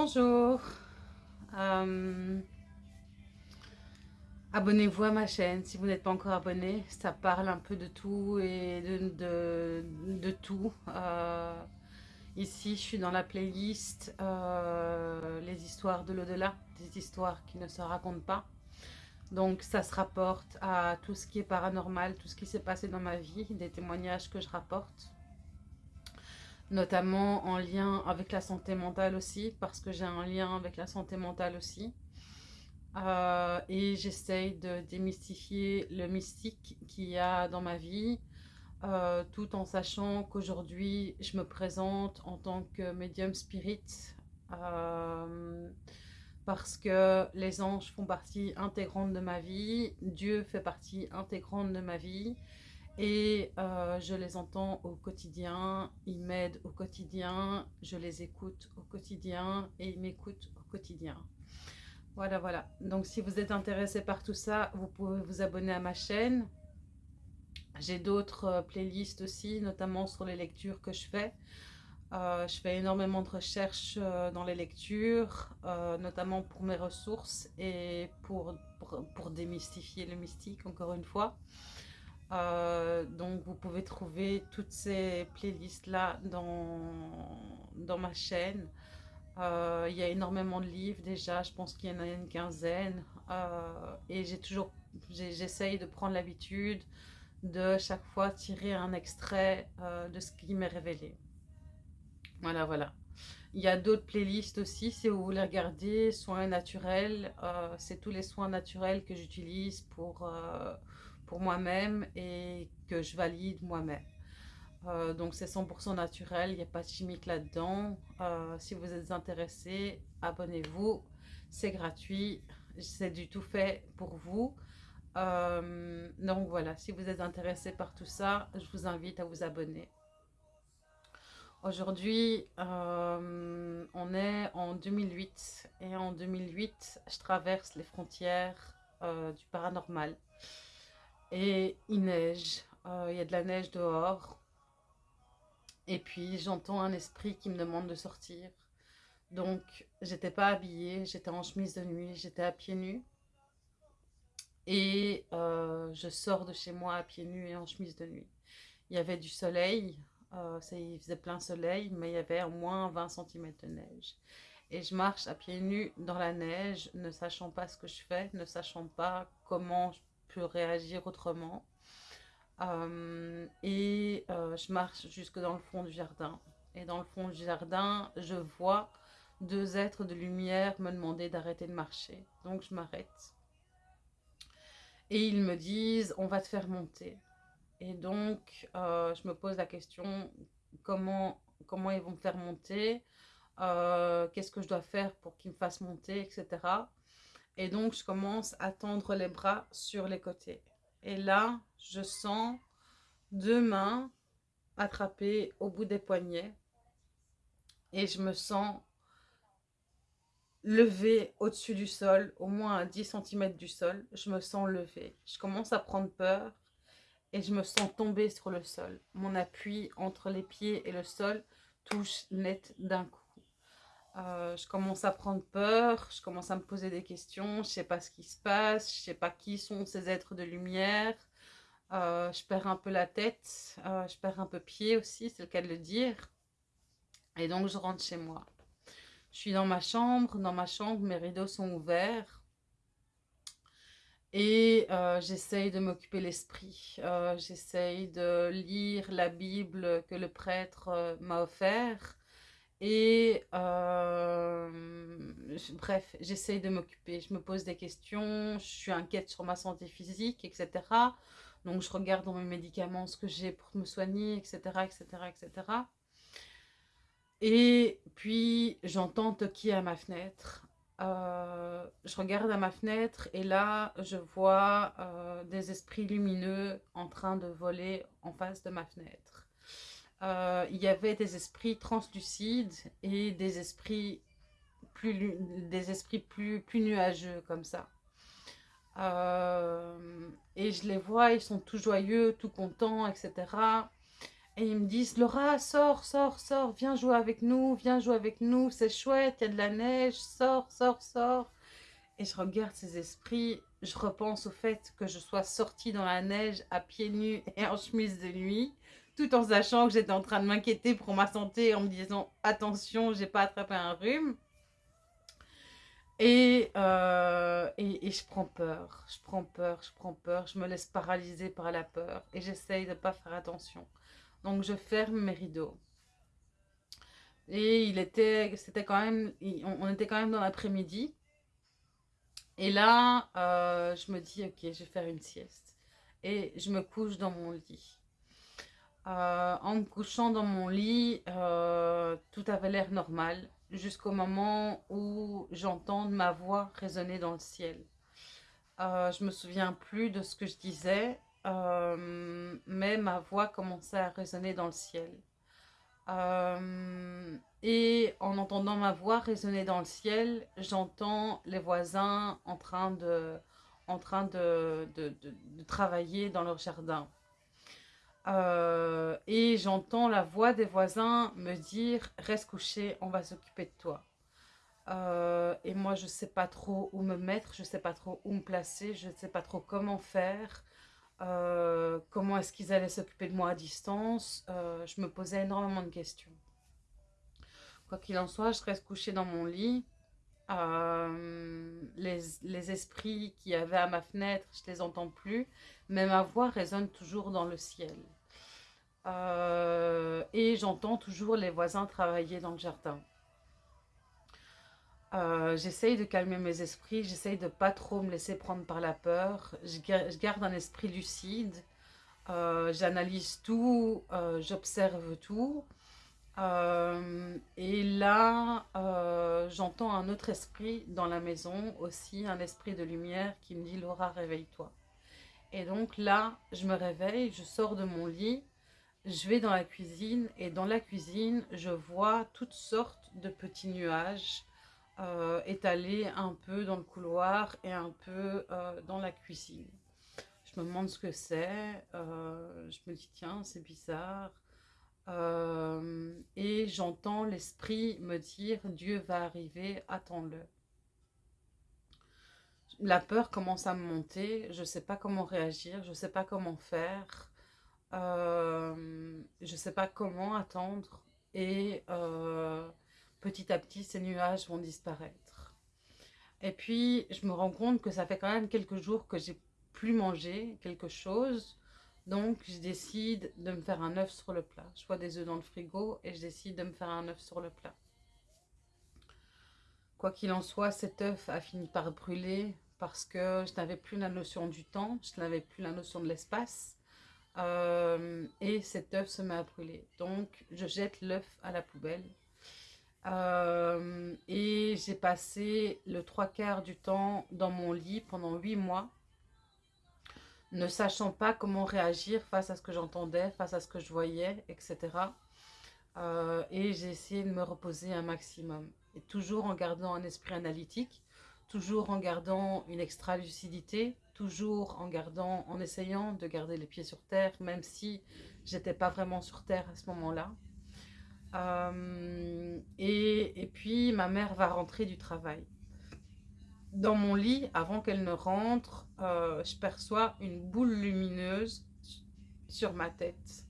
Bonjour. Euh, abonnez-vous à ma chaîne si vous n'êtes pas encore abonné. Ça parle un peu de tout et de, tout. Euh, ici, je suis dans la playlist euh, Les histoires de l'au-delà, des histoires qui ne se racontent pas. Donc, ça se rapporte à tout ce qui est paranormal, tout ce qui s'est passé dans ma vie, des témoignages que je rapporte notamment en lien avec la santé mentale aussi, parce que j'ai un lien avec la santé mentale aussi. Euh, et j'essaye de démystifier le mystique qu'il y a dans ma vie, euh, tout en sachant qu'aujourd'hui, je me présente en tant que médium spirit, euh, parce que les anges font partie intégrante de ma vie, Dieu fait partie intégrante de ma vie, et euh, je les entends au quotidien, ils m'aident au quotidien, je les écoute au quotidien et ils m'écoutent au quotidien. Voilà, voilà. Donc si vous êtes intéressé par tout ça, vous pouvez vous abonner à ma chaîne. J'ai d'autres euh, playlists aussi, notamment sur les lectures que je fais. Euh, je fais énormément de recherches dans les lectures, notamment pour mes ressources et pour, pour démystifier le mystique, encore une fois. Euh, donc vous pouvez trouver toutes ces playlists là dans, dans ma chaîne. Euh, il y a énormément de livres déjà, je pense qu'il y en a une quinzaine. Euh, et j'ai toujours, j'essaye de prendre l'habitude de chaque fois tirer un extrait de ce qui m'est révélé. Voilà, voilà. Il y a d'autres playlists aussi, si vous voulez regarder, soins naturels. C'est tous les soins naturels que j'utilise pour pour moi-même et que je valide moi-même. Euh, donc c'est 100% naturel, il n'y a pas de chimique là-dedans. Euh, si vous êtes intéressé, abonnez-vous, c'est gratuit, c'est du tout fait pour vous. Euh, donc voilà, si vous êtes intéressé par tout ça, je vous invite à vous abonner. Aujourd'hui, on est en 2008 et en 2008, je traverse les frontières du paranormal et il neige, euh, il y a de la neige dehors. Et puis j'entends un esprit qui me demande de sortir. Donc j'étais pas habillée, j'étais en chemise de nuit, j'étais à pieds nus. Et euh, je sors de chez moi à pieds nus et en chemise de nuit. Il y avait du soleil, euh, ça, il faisait plein soleil, mais il y avait au moins 20 cm de neige. Et je marche à pieds nus dans la neige, ne sachant pas ce que je fais, ne sachant pas comment je réagir autrement. Euh, et euh, je marche jusque dans le fond du jardin. Et dans le fond du jardin, je vois deux êtres de lumière me demander d'arrêter de marcher. Donc je m'arrête. Et ils me disent, on va te faire monter. Et donc, euh, je me pose la question, comment, comment ils vont me faire monter? Qu'est-ce que je dois faire pour qu'ils me fassent monter, etc. Et donc, je commence à tendre les bras sur les côtés. Et là, je sens deux mains attrapées au bout des poignets. Et je me sens lever au-dessus du sol, au moins à 10 cm du sol. Je me sens lever. Je commence à prendre peur et je me sens tomber sur le sol. Mon appui entre les pieds et le sol touche net d'un coup. Euh, je commence à prendre peur, je commence à me poser des questions, je sais pas ce qui se passe, je sais pas qui sont ces êtres de lumière. Euh, je perds un peu la tête, euh, je perds un peu pied aussi, c'est le cas de le dire. Et donc je rentre chez moi. Je suis dans ma chambre, dans ma chambre, mes rideaux sont ouverts. Et j'essaye de m'occuper l'esprit. j'essaye de lire la Bible que le prêtre m'a offert. Et euh, bref, j'essaye de m'occuper. Je me pose des questions, je suis inquiète sur ma santé physique, etc. Donc je regarde dans mes médicaments ce que j'ai pour me soigner, etc. etc., etc. Et puis j'entends toquer à ma fenêtre. Euh, je regarde à ma fenêtre et là je vois euh, des esprits lumineux en train de voler en face de ma fenêtre. Euh, il y avait des esprits translucides et des esprits plus, des esprits plus, plus nuageux comme ça. Euh, et je les vois, ils sont tout joyeux, tout contents, etc. Et ils me disent, Laura, sors, sors, sors, viens jouer avec nous, viens jouer avec nous, c'est chouette, il y a de la neige, sors, sors, sors. Et je regarde ces esprits, je repense au fait que je sois sortie dans la neige à pieds nus et en chemise de nuit, tout en sachant que j'étais en train de m'inquiéter pour ma santé, en me disant attention, j'ai pas attrapé un rhume. Et, euh, et, je prends peur, je prends peur, je prends peur, je me laisse paralyser par la peur et j'essaye de ne pas faire attention. Donc je ferme mes rideaux. Et il était, c'était quand même, on était quand même dans l'après-midi. Et là, euh, je me dis, ok, je vais faire une sieste. Et je me couche dans mon lit. Euh, en me couchant dans mon lit, euh, tout avait l'air normal jusqu'au moment où j'entends ma voix résonner dans le ciel. je me souviens plus de ce que je disais, mais ma voix commençait à résonner dans le ciel. Euh, et en entendant ma voix résonner dans le ciel, j'entends les voisins en train de, travailler dans leur jardin. Euh, et j'entends la voix des voisins me dire « Reste couché, on va s'occuper de toi euh, Et moi, je ne sais pas trop où me mettre, je ne sais pas trop où me placer, je ne sais pas trop comment faire. Euh, comment est-ce qu'ils allaient s'occuper de moi à distance? Euh, Je me posais énormément de questions. Quoi qu'il en soit, je reste couchée dans mon lit. Les, les, esprits qui avaient à ma fenêtre, je les entends plus, mais ma voix résonne toujours dans le ciel. Et j'entends toujours les voisins travailler dans le jardin. Euh, j'essaye de calmer mes esprits, j'essaye de pas trop me laisser prendre par la peur. Je, garde un esprit lucide, euh, j'analyse tout, euh, j'observe tout. et là, j'entends un autre esprit dans la maison, aussi un esprit de lumière qui me dit « Laura, réveille-toi ». Et donc là, je me réveille, je sors de mon lit, je vais dans la cuisine et dans la cuisine, je vois toutes sortes de petits nuages euh, étalé un peu dans le couloir et un peu euh, dans la cuisine. Je me demande ce que c'est, euh, je me dis tiens c'est bizarre et j'entends l'esprit me dire Dieu va arriver, attends-le. La peur commence à me monter, je ne sais pas comment réagir, je ne sais pas comment faire, je ne sais pas comment attendre et petit à petit, ces nuages vont disparaître. Et puis, je me rends compte que ça fait quand même quelques jours que j'ai plus mangé quelque chose. Donc, je décide de me faire un œuf sur le plat. Je vois des œufs dans le frigo et je décide de me faire un œuf sur le plat. Quoi qu'il en soit, cet œuf a fini par brûler parce que je n'avais plus la notion du temps, je n'avais plus la notion de l'espace. Euh, et cet œuf se met à brûler. Donc, je jette l'œuf à la poubelle euh, et j'ai passé le trois quarts du temps dans mon lit pendant huit mois, ne sachant pas comment réagir face à ce que j'entendais, face à ce que je voyais, etc. Euh, et j'ai essayé de me reposer un maximum. Et toujours en gardant un esprit analytique, toujours en gardant une extra lucidité, toujours en gardant, en essayant de garder les pieds sur terre, même si j'étais pas vraiment sur terre à ce moment-là. Euh, et, et, puis, ma mère va rentrer du travail. Dans mon lit, avant qu'elle ne rentre, euh, je perçois une boule lumineuse sur ma tête.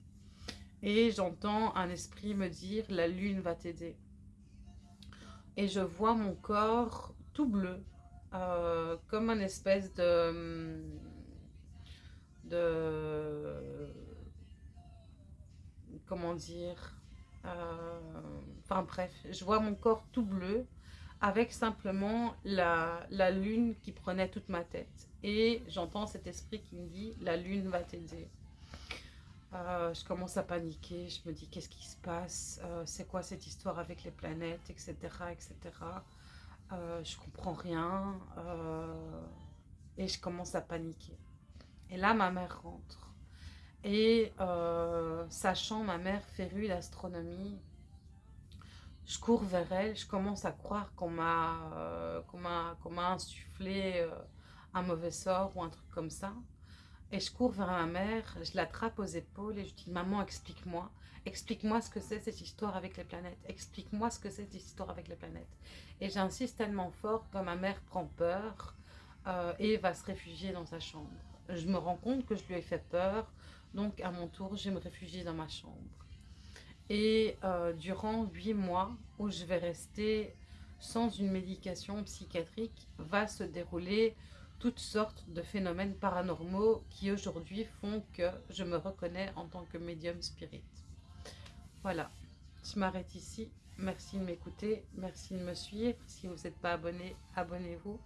Et j'entends un esprit me dire « la lune va t'aider ». Et je vois mon corps tout bleu, euh, comme un espèce de... de comment dire euh, enfin bref, je vois mon corps tout bleu avec simplement la, la lune qui prenait toute ma tête. Et j'entends cet esprit qui me dit « la lune va t'aider euh, je commence à paniquer, je me dis qu'est-ce qui se passe, c'est quoi cette histoire avec les planètes, etc. etc. Euh, je comprends rien et je commence à paniquer. Et là, ma mère rentre. Et euh, sachant ma mère férue d'astronomie, je cours vers elle, je commence à croire qu'on m'a euh, insufflé euh, un mauvais sort ou un truc comme ça. Et je cours vers ma mère, je l'attrape aux épaules et je dis Maman, explique-moi. Explique-moi ce que c'est cette histoire avec les planètes. Explique-moi ce que c'est cette histoire avec les planètes. Et j'insiste tellement fort que ma mère prend peur euh, et va se réfugier dans sa chambre. Je me rends compte que je lui ai fait peur, donc à mon tour, je me réfugie dans ma chambre. Et euh, durant huit mois, où je vais rester sans une médication psychiatrique, va se dérouler toutes sortes de phénomènes paranormaux qui aujourd'hui font que je me reconnais en tant que médium spirit. Voilà, je m'arrête ici. Merci de m'écouter, merci de me suivre. Si vous n'êtes pas abonné, abonnez-vous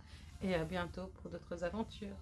et à bientôt pour d'autres aventures.